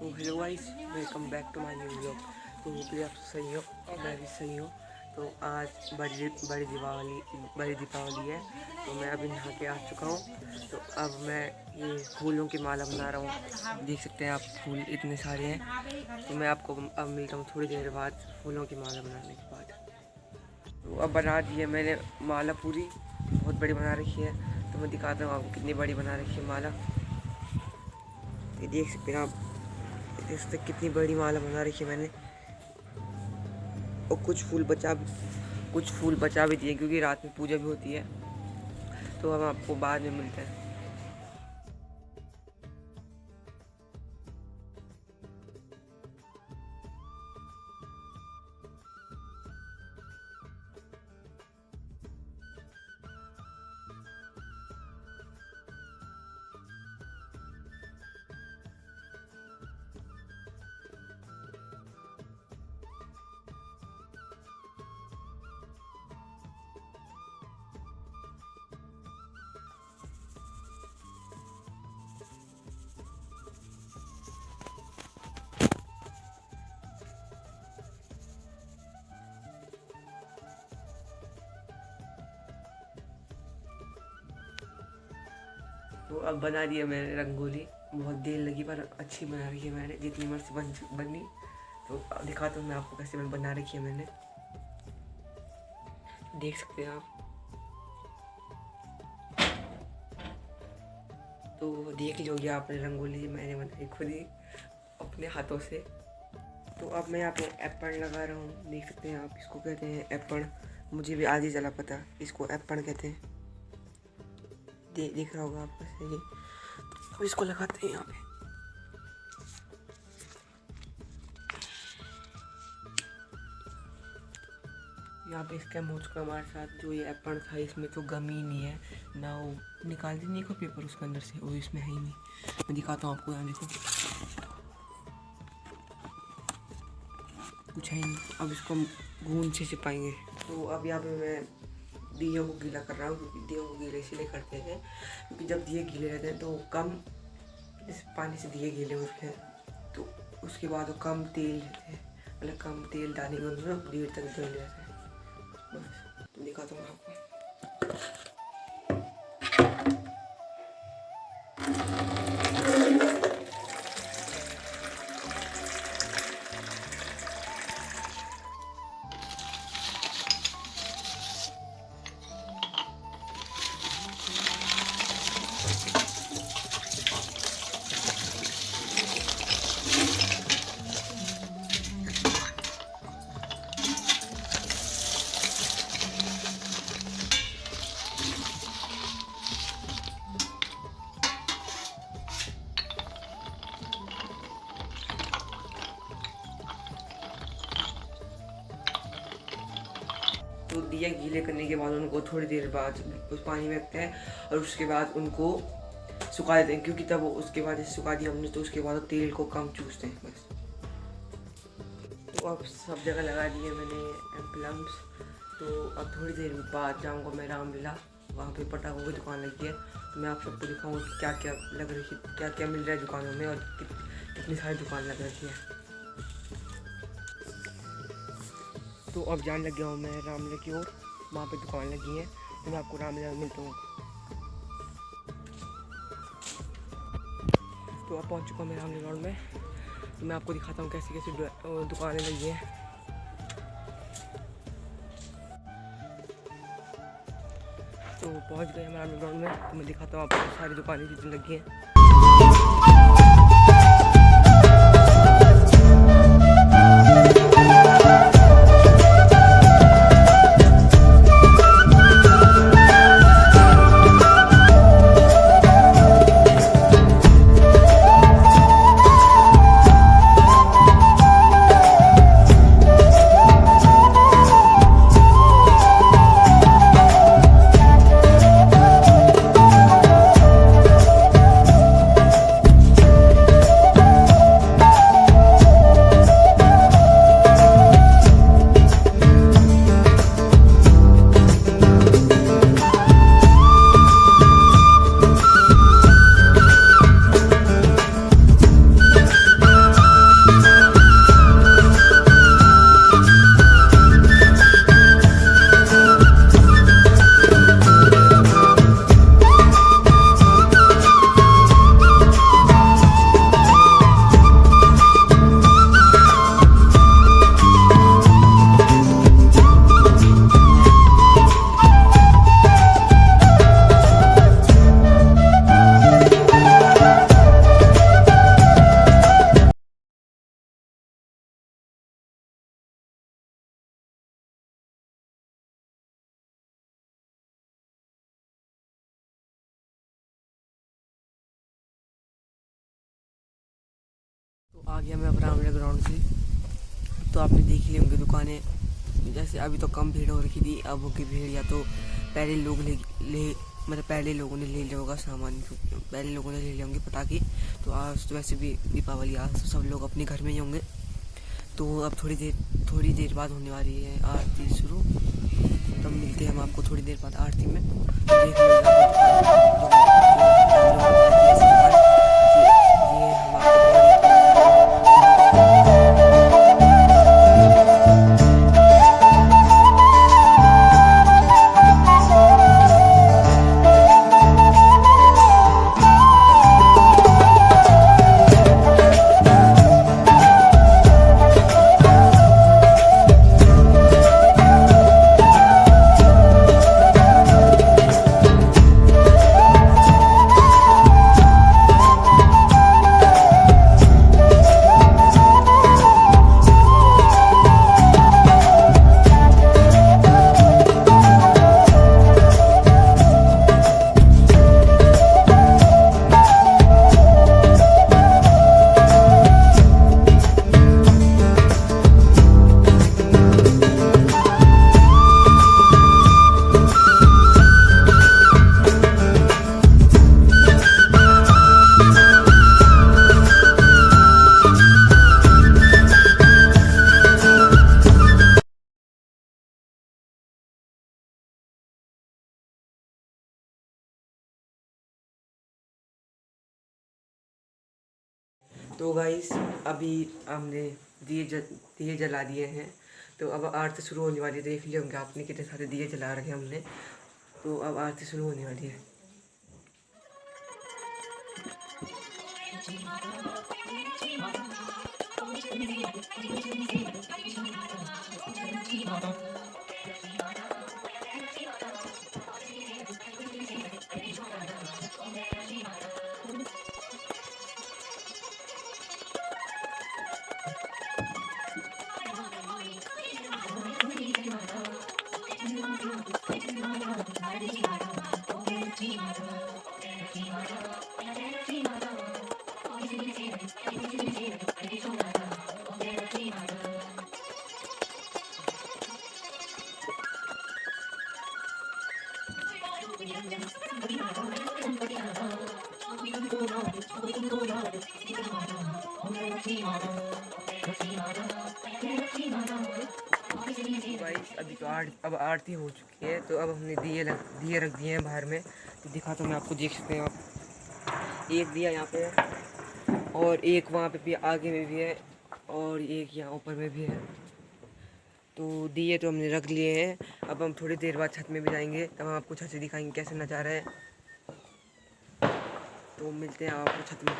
Hello guys welcome back to my new vlog तो hopefully आप सही हो, मैं भी सही हूँ। तो आज बड़ी बड़ी दीपावली बड़ी दीपावली है। तो मैं अभी नहा के आ चुका हूँ। तो अब मैं ये फूलों की माला बना रहा हूँ। देख सकते हैं आप, फूल इतने सारे हैं। तो मैं आपको अब मिलता हूँ थोड़ी देर बाद फूलों की माला बनाने के बाद। तो अब बना दी है मैंने माला पूरी। बहुत बड़ी बना रखी है। तो मैं दिखाता हूँ आपको कितनी बड़ी बना रखी है माला। ये देख सकते हैं आप सकते हैं कितनी बड़ी माला बना रखी है मैंने। और कुछ फूल बचा कुछ फूल बचा भी दिए, क्योंकि रात में पूजा भी होती है। तो हम आपको बाद में मिलते हैं। अब बना दिया मैंने रंगोली। बहुत देर लगी, पर अच्छी बना रही है मैंने। जितनी मर्ज़ी बन बनी। तो दिखाता हूँ मैं आपको कैसे मैं बना रखी है मैंने। देख सकते हैं आप। तो देख लीजिए आपने रंगोली मैंने बनाई खुद ही, अपने हाथों से। तो अब मैं यहाँ पे एप्पल लगा रहा हूँ। देख सकते हैं आप इसको कहते हैं एप्पल मुझे भी आज ही चला पता, इसको एप्पल कहते हैं। दे, दिख रहा होगा आपको सही। अब इसको लगाते हैं यहाँ पे। यहाँ पे स्कैम हो चुका हमारे साथ जो ये एप्पल था, इसमें तो गम ही नहीं है। ना वो निकाल दी नहीं को पेपर उसके अंदर से, वो इसमें है ही नहीं। मैं दिखाता हूँ आपको यहाँ देखो। कुछ है नहीं। अब इसको गूंद से छिपाएँगे तो अब यहाँ पे मैं दिए को गीला कर रहा हूँ, क्योंकि दिए को गीले, इसीलिए करते हैं। क्योंकि जब दिए गीले रहते हैं तो कम इस पानी से दिए गीले होते हैं। तो उसके बाद वो कम तेल रहते हैं मतलब कम तेल डालेंगे उनमें देर तक जल जाता हैं। बस दिखाता हूँ आपको तो दिया गीले करने के बाद उनको थोड़ी देर बाद उस पानी में रखते हैं और उसके बाद उनको सुखा देते हैं क्योंकि तब उसके बाद जैसे सुखा दिया हमने तो उसके बाद तेल को कम चूसते हैं बस। तो अब सब जगह लगा दिए मैंने प्लम्स तो अब थोड़ी देर बाद जाऊँगा मैं रामलीला वहाँ पे पटाखों की दुकान लगी है। तो मैं आप सबको दिखाऊँगा क्या क्या लग रही है क्या क्या मिल रहा है दुकानों में और कित, कितनी सारी दुकान लग रही है। तो अब जान लग गया हूँ मैं रामलीला की ओर। वहाँ पे दुकान लगी है। तो मैं आपको रामलीला में मिलता हूँ। तो अब पहुँच चुका हूँ मैं रामलीला रोड में। तो मैं आपको दिखाता हूँ कैसी कैसी दुकानें लगी हैं। तो पहुँच गए हम रामलीला रोड में। तो मैं दिखाता हूँ आपको सारी दुकानें जितनी लगी हैं। अपना ग्राउंड से। तो आपने देख ली होंगी दुकानें। जैसे अभी तो कम भीड़ हो रखी थी, अब होगी भीड़, या तो पहले लोग ले ले मतलब पहले लोगों ने ले लिया होगा सामान, पहले लोगों ने ले लिए होंगे पटाखे। तो आज तो वैसे भी दीपावली, आज तो सब लोग अपने घर में ही होंगे। तो अब थोड़ी देर थोड़ी देर बाद होने वाली है आरती शुरू। तब मिलते हैं हम आपको थोड़ी देर बाद आरती में। देख तो गाइस अभी हमने दिए दिए जला दिए हैं। तो अब आरती शुरू होने वाली है, देख लिए होंगे आपने कितने सारे दिए जला रखे हमने। तो अब आरती शुरू होने वाली है। अभी तो आर, अब आरती हो चुकी है तो अब हमने दिए दिए रख दिए हैं बाहर में। तो दिखा तो मैं आपको देख सकते हैं आप। एक दिया यहाँ पे और एक वहाँ पे भी आगे में भी है और एक यहाँ ऊपर में भी है। तो दिए तो हमने रख लिए हैं। अब हम थोड़ी देर बाद छत में भी जाएँगे। तब हम आपको छत से दिखाएँगे कैसे नज़ारा है। तो मिलते हैं आपको छत में।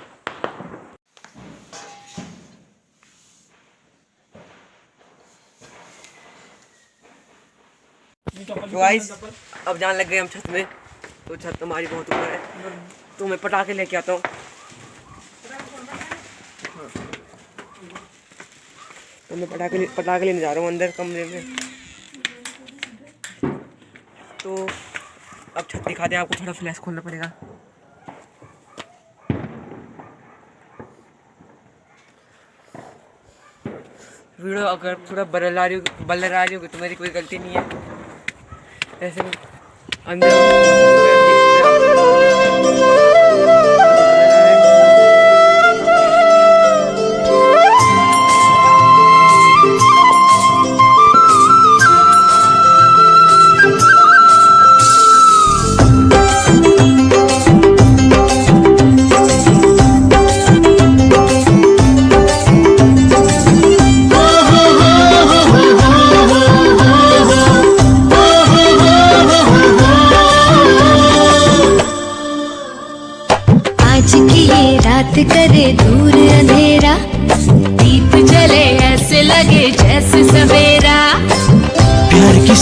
तो गाइस अब जान लग गए हम छत में। तो छत हमारी बहुत ऊपर है। तो मैं पटाखे लेके आता हूँ। तो मैं पटाखे पटाखे लेने जा रहा हूँ अंदर कमरे में। तो अब छत दिखा दे आपको थोड़ा फ्लैश खोलना पड़ेगा। वीडियो अगर थोड़ा बदल आ रही हो बदल आ रही होगी तो मेरी कोई गलती नहीं है। ऐसे अंदर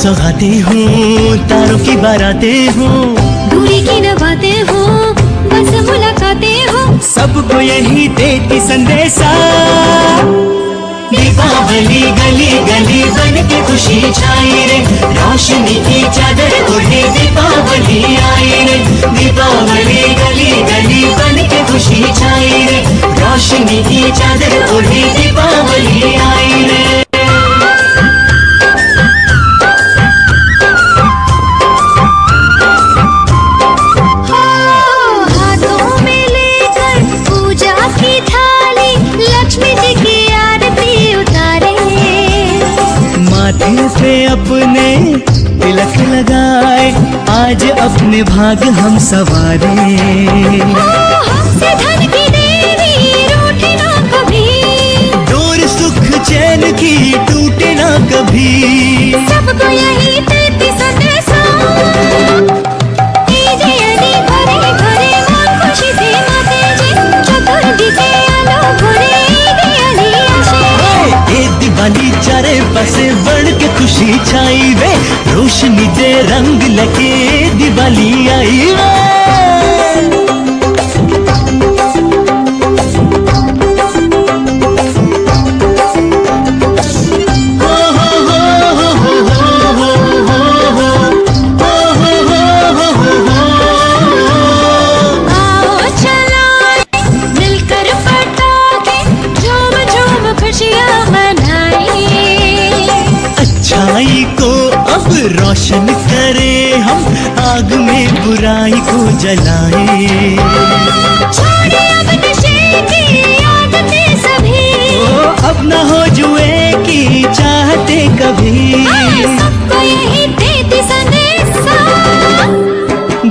सौगाते हूँ तारों की बाराते हूँ। दूरी की नवाते हूँ बस मुलाकाते हूँ। सबको यही देती संदेशा। दीपावली गली गली बन के खुशी छाई रे। रोशनी की चादर उड़े दीपावली आई रे। दीपावली गली गली बन के खुशी छाई रे। रोशनी की चादर उड़े दीपावली आई रे। आज अपने भाग हम सवारे। ओ, हम से धन के हम आग में बुराई को जलाए। अब न हो जुए की चाहते कभी।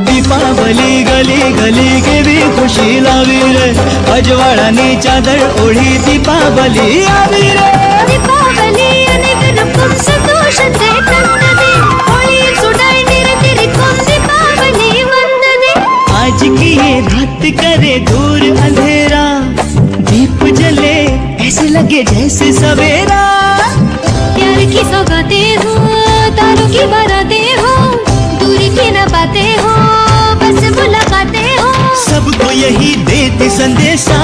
दीपावली गली गली के भी खुशी लावी रे। अजवाड़ा नी चादर ओढ़ी दीपावली आवी संदेशा